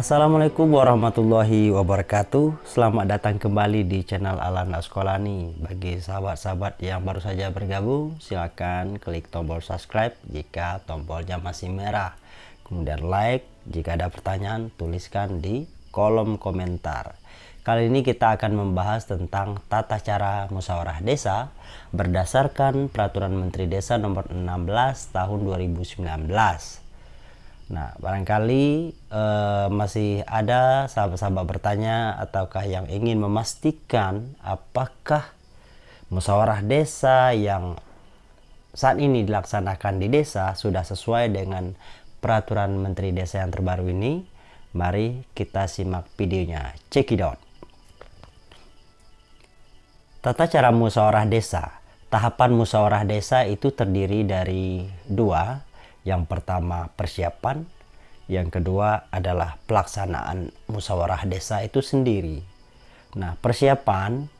Assalamualaikum warahmatullahi wabarakatuh. Selamat datang kembali di channel Alana Sekolani Bagi sahabat-sahabat yang baru saja bergabung Silakan klik tombol subscribe jika tombolnya masih merah. Kemudian like Jika ada pertanyaan tuliskan di kolom komentar. Kali ini kita akan membahas tentang tata cara musyawarah desa Berdasarkan Peraturan Menteri Desa nomor 16 tahun 2019 Nah, barangkali uh, masih ada sahabat-sahabat bertanya ataukah yang ingin memastikan apakah musyawarah desa yang saat ini dilaksanakan di desa sudah sesuai dengan peraturan Menteri Desa yang terbaru ini. Mari kita simak videonya. Check it out. Tata cara musyawarah desa. Tahapan musyawarah desa itu terdiri dari dua, yang pertama persiapan, yang kedua adalah pelaksanaan musyawarah desa itu sendiri. Nah, persiapan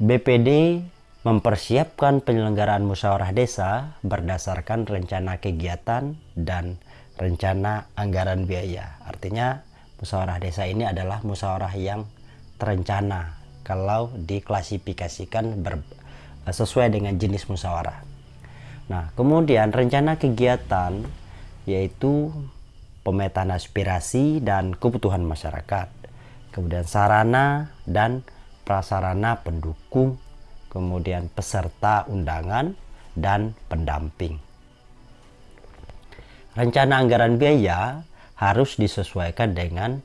BPD mempersiapkan penyelenggaraan musyawarah desa berdasarkan rencana kegiatan dan rencana anggaran biaya. Artinya, musyawarah desa ini adalah musyawarah yang terencana kalau diklasifikasikan ber, sesuai dengan jenis musyawarah. Nah, kemudian rencana kegiatan yaitu pemetaan aspirasi dan kebutuhan masyarakat. Kemudian sarana dan prasarana pendukung, kemudian peserta undangan dan pendamping. Rencana anggaran biaya harus disesuaikan dengan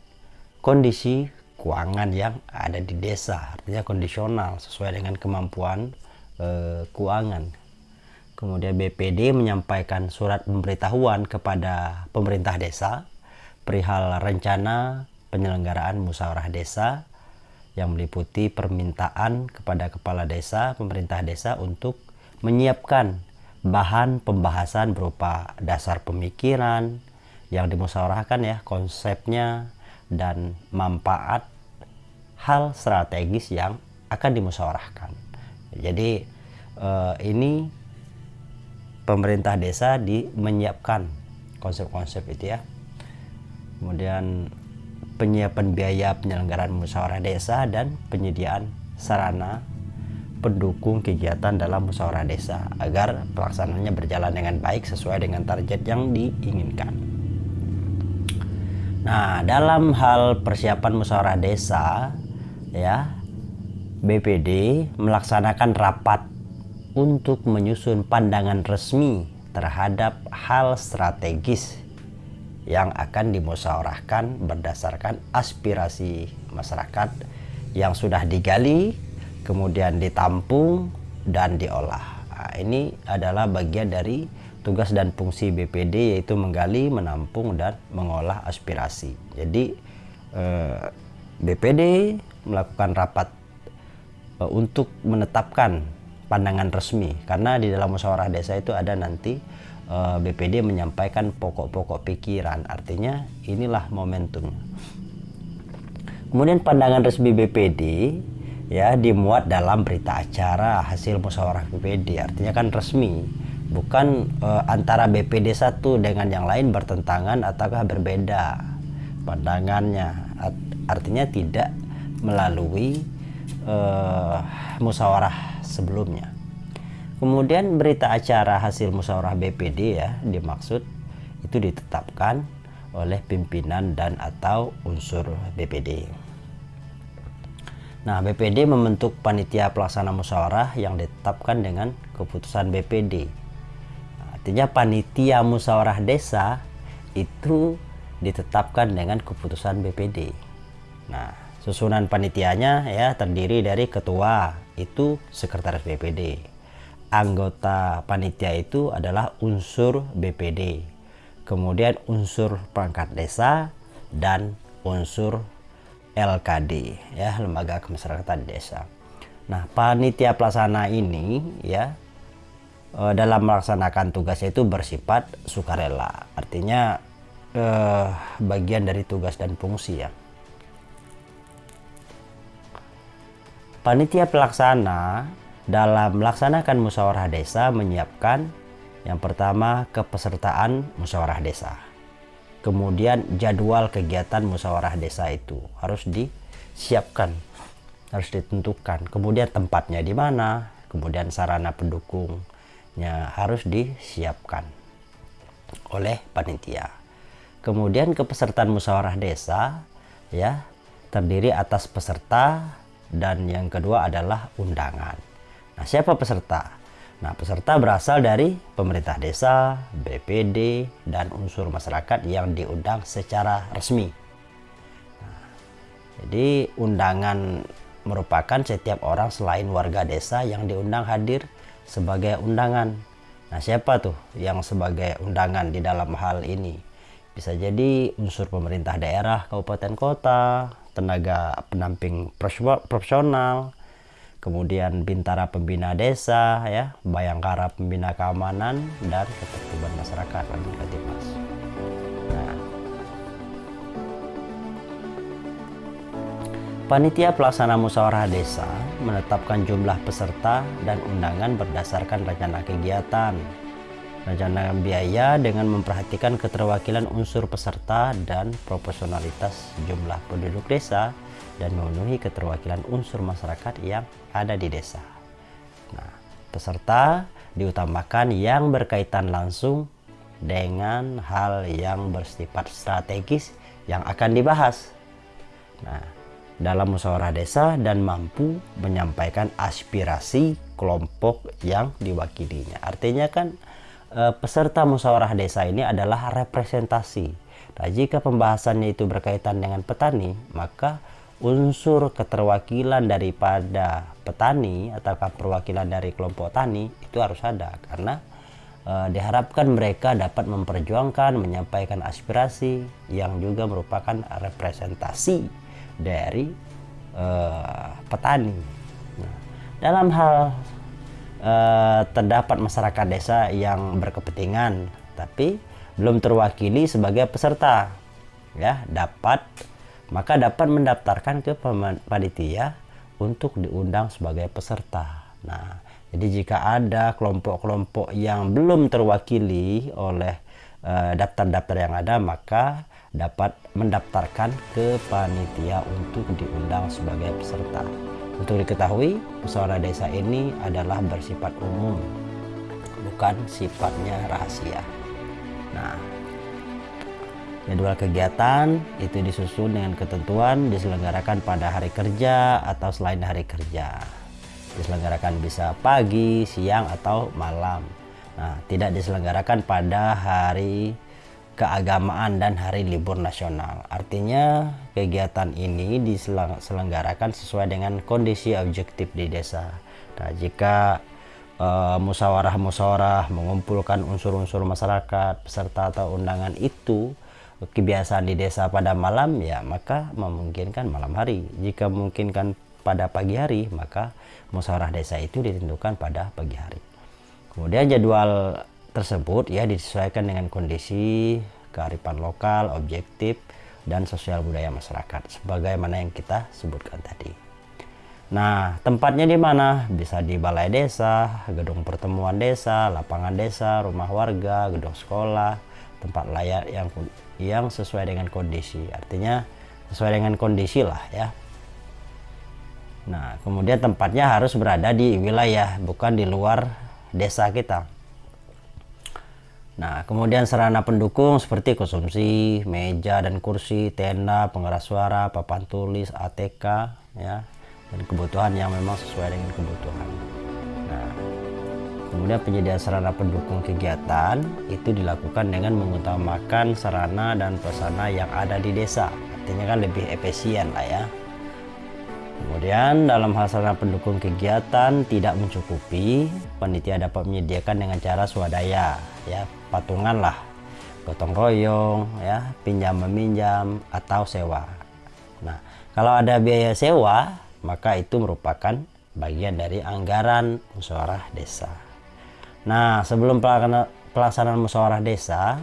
kondisi keuangan yang ada di desa, artinya kondisional sesuai dengan kemampuan eh, keuangan Kemudian BPD menyampaikan surat pemberitahuan kepada pemerintah desa perihal rencana penyelenggaraan musyawarah desa yang meliputi permintaan kepada kepala desa, pemerintah desa untuk menyiapkan bahan pembahasan berupa dasar pemikiran yang dimusyawarahkan ya, konsepnya dan manfaat hal strategis yang akan dimusyawarahkan. Jadi eh, ini pemerintah desa di menyiapkan konsep-konsep itu ya kemudian penyiapan biaya penyelenggaraan musyawarah desa dan penyediaan sarana pendukung kegiatan dalam musyawarah desa agar pelaksanaannya berjalan dengan baik sesuai dengan target yang diinginkan. Nah, dalam hal persiapan musyawarah desa ya BPD melaksanakan rapat untuk menyusun pandangan resmi terhadap hal strategis yang akan dimusyawarahkan berdasarkan aspirasi masyarakat yang sudah digali, kemudian ditampung dan diolah. Nah, ini adalah bagian dari tugas dan fungsi BPD yaitu menggali, menampung dan mengolah aspirasi. Jadi eh, BPD melakukan rapat eh, untuk menetapkan pandangan resmi. Karena di dalam musyawarah desa itu ada nanti uh, eh, BPD menyampaikan pokok-pokok pikiran. Artinya inilah momentum. Kemudian pandangan resmi BPD ya dimuat dalam berita acara hasil musyawarah BPD artinya kan resmi. Bukan uh, antara BPD satu dengan yang lain bertentangan ataukah berbeda pandangannya. Artinya tidak melalui uh, musyawarah sebelumnya. Kemudian berita acara hasil musyawarah BPD ya dimaksud itu ditetapkan oleh pimpinan dan atau unsur BPD. Nah, BPD membentuk panitia pelaksana musyawarah yang ditetapkan dengan keputusan BPD. Artinya panitia musyawarah desa itu ditetapkan dengan keputusan BPD. Nah, susunan panitianya ya terdiri dari ketua, itu sekretaris BPD. Anggota panitia itu adalah unsur BPD. Kemudian unsur perangkat desa dan unsur LKD ya, lembaga kemasyarakatan desa. Nah, panitia pelaksana ini ya eh, dalam melaksanakan tugasnya itu bersifat sukarela. Artinya eh, bagian dari tugas dan fungsi ya. Panitia pelaksana dalam melaksanakan musyawarah desa menyiapkan yang pertama kepesertaan musyawarah desa. kemudian jadwal kegiatan musyawarah desa itu harus disiapkan harus ditentukan kemudian tempatnya di mana kemudian sarana pendukungnya harus disiapkan oleh panitia kemudian kepesertaan musyawarah desa ya terdiri atas peserta dan yang kedua adalah undangan nah siapa peserta Nah, peserta berasal dari pemerintah desa, BPD, dan unsur masyarakat yang diundang secara resmi. Nah, jadi undangan merupakan setiap orang selain warga desa yang diundang hadir sebagai undangan. Nah, siapa tuh yang sebagai undangan di dalam hal ini? Bisa jadi unsur pemerintah daerah, kabupaten kota, tenaga pendamping profesional, kemudian Bintara Pembina Desa, ya, Bayangkara Pembina Keamanan, dan Ketertiban Masyarakat Katimas. Nah, Panitia Pelaksana Musyawarah Desa menetapkan jumlah peserta dan undangan berdasarkan rencana kegiatan, rencana biaya dengan memperhatikan keterwakilan unsur peserta dan proporsionalitas jumlah penduduk desa dan memenuhi keterwakilan unsur masyarakat yang ada di desa. Nah, peserta diutamakan yang berkaitan langsung dengan hal yang bersifat strategis yang akan dibahas. Nah, dalam musyawarah desa dan mampu menyampaikan aspirasi kelompok yang diwakilinya. Artinya kan peserta musyawarah desa ini adalah representasi. Nah, jika pembahasannya itu berkaitan dengan petani, maka unsur keterwakilan daripada petani atau perwakilan dari kelompok tani itu harus ada karena e, diharapkan mereka dapat memperjuangkan menyampaikan aspirasi yang juga merupakan representasi dari e, petani. Nah, dalam hal e, terdapat masyarakat desa yang berkepentingan tapi belum terwakili sebagai peserta ya dapat maka dapat mendaftarkan ke panitia untuk diundang sebagai peserta. Nah, jadi jika ada kelompok-kelompok yang belum terwakili oleh eh, daftar-daftar uh, yang ada, maka dapat mendaftarkan ke panitia untuk diundang sebagai peserta. Untuk diketahui, musyawarah desa ini adalah bersifat umum, bukan sifatnya rahasia. Nah, Jadwal kegiatan itu disusun dengan ketentuan diselenggarakan pada hari kerja atau selain hari kerja. Diselenggarakan bisa pagi, siang, atau malam. Nah, tidak diselenggarakan pada hari keagamaan dan hari libur nasional. Artinya kegiatan ini diselenggarakan sesuai dengan kondisi objektif di desa. Nah, jika uh, musyawarah-musyawarah mengumpulkan unsur-unsur masyarakat, peserta atau undangan itu kebiasaan di desa pada malam ya maka memungkinkan malam hari jika memungkinkan pada pagi hari maka musyawarah desa itu ditentukan pada pagi hari kemudian jadwal tersebut ya disesuaikan dengan kondisi kearifan lokal objektif dan sosial budaya masyarakat sebagaimana yang kita sebutkan tadi. Nah, tempatnya di mana? Bisa di balai desa, gedung pertemuan desa, lapangan desa, rumah warga, gedung sekolah, tempat layak yang yang sesuai dengan kondisi. Artinya sesuai dengan kondisi lah ya. Nah kemudian tempatnya harus berada di wilayah bukan di luar desa kita nah kemudian sarana pendukung seperti konsumsi meja dan kursi tenda pengeras suara papan tulis ATK ya dan kebutuhan yang memang sesuai dengan kebutuhan nah Kemudian penyediaan sarana pendukung kegiatan itu dilakukan dengan mengutamakan sarana dan prasarana yang ada di desa. Artinya kan lebih efisien lah ya. Kemudian dalam hal sarana pendukung kegiatan tidak mencukupi, panitia dapat menyediakan dengan cara swadaya, ya patungan lah, gotong royong, ya pinjam meminjam atau sewa. Nah, kalau ada biaya sewa, maka itu merupakan bagian dari anggaran musyawarah desa. Nah, sebelum pelaksanaan musyawarah desa,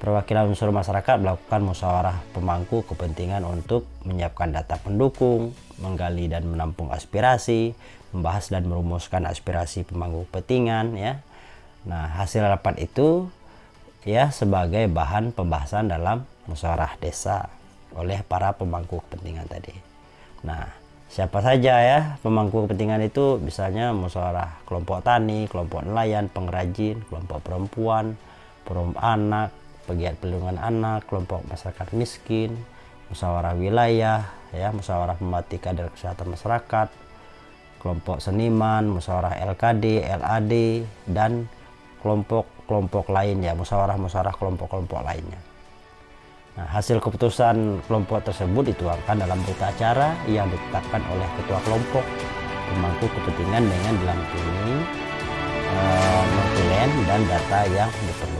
perwakilan unsur masyarakat melakukan musyawarah pemangku kepentingan untuk menyiapkan data pendukung, menggali dan menampung aspirasi, membahas dan merumuskan aspirasi pemangku kepentingan ya. Nah, hasil rapat itu ya sebagai bahan pembahasan dalam musyawarah desa oleh para pemangku kepentingan tadi. Nah, siapa saja ya pemangku kepentingan itu misalnya musyawarah kelompok tani, kelompok nelayan, pengrajin, kelompok perempuan, perempuan anak, pegiat perlindungan anak, kelompok masyarakat miskin, musyawarah wilayah, ya musyawarah pemerhati kader kesehatan masyarakat, kelompok seniman, musyawarah LKD, LAD, dan kelompok-kelompok lainnya, musyawarah-musyawarah kelompok-kelompok lainnya. Nah, hasil keputusan kelompok tersebut dituangkan dalam berita acara yang ditetapkan oleh ketua kelompok pemangku kepentingan dengan dilampirkan uh, dan data yang diperlukan.